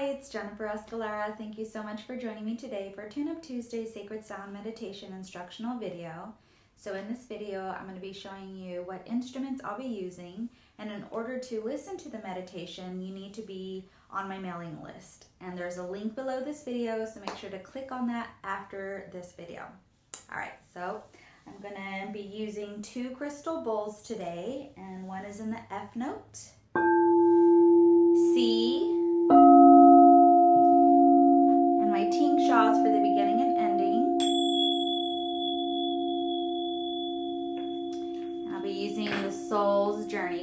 Hi, it's Jennifer Escalera. Thank you so much for joining me today for Tune Up Tuesday Sacred Sound Meditation instructional video. So in this video, I'm going to be showing you what instruments I'll be using. And in order to listen to the meditation, you need to be on my mailing list. And there's a link below this video, so make sure to click on that after this video. All right, so I'm going to be using two crystal bowls today, and one is in the F note,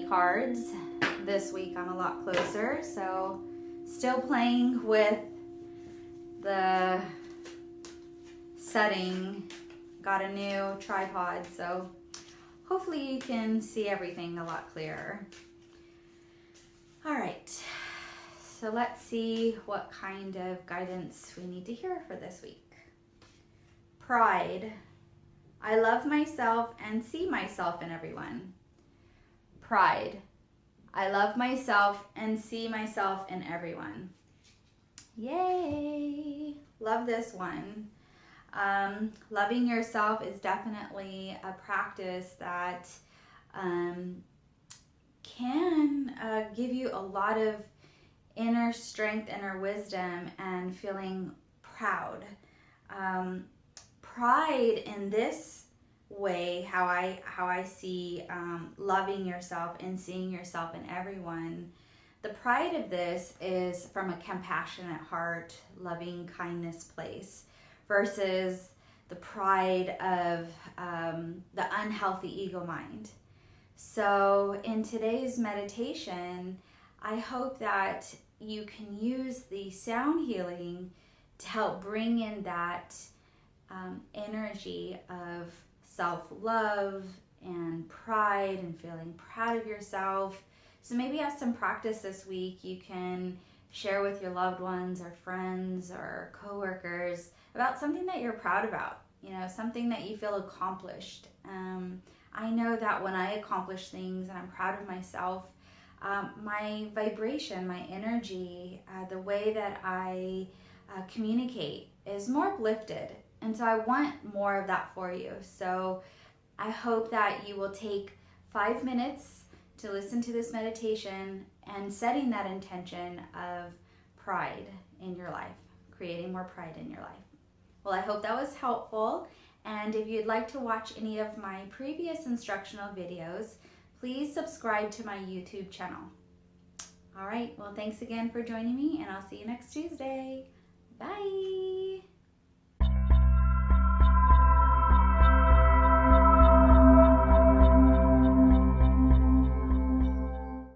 cards. This week I'm a lot closer, so still playing with the setting got a new tripod, so hopefully you can see everything a lot clearer. All right, so let's see what kind of guidance we need to hear for this week. Pride. I love myself and see myself in everyone. Pride. I love myself and see myself in everyone. Yay! Love this one. Um, loving yourself is definitely a practice that um, can uh, give you a lot of inner strength, inner wisdom, and feeling proud. Um, pride in this way, how I how I see um, loving yourself and seeing yourself in everyone. The pride of this is from a compassionate heart, loving kindness place versus the pride of um, the unhealthy ego mind. So, in today's meditation, I hope that you can use the sound healing to help bring in that um, energy of self love and pride and feeling proud of yourself. So, maybe as some practice this week, you can share with your loved ones or friends or coworkers about something that you're proud about, you know, something that you feel accomplished. Um, I know that when I accomplish things and I'm proud of myself, um, my vibration, my energy, uh, the way that I uh, communicate is more uplifted. And so I want more of that for you. So I hope that you will take five minutes to listen to this meditation and setting that intention of pride in your life, creating more pride in your life. Well, I hope that was helpful. And if you'd like to watch any of my previous instructional videos, please subscribe to my YouTube channel. All right, well, thanks again for joining me, and I'll see you next Tuesday. Bye.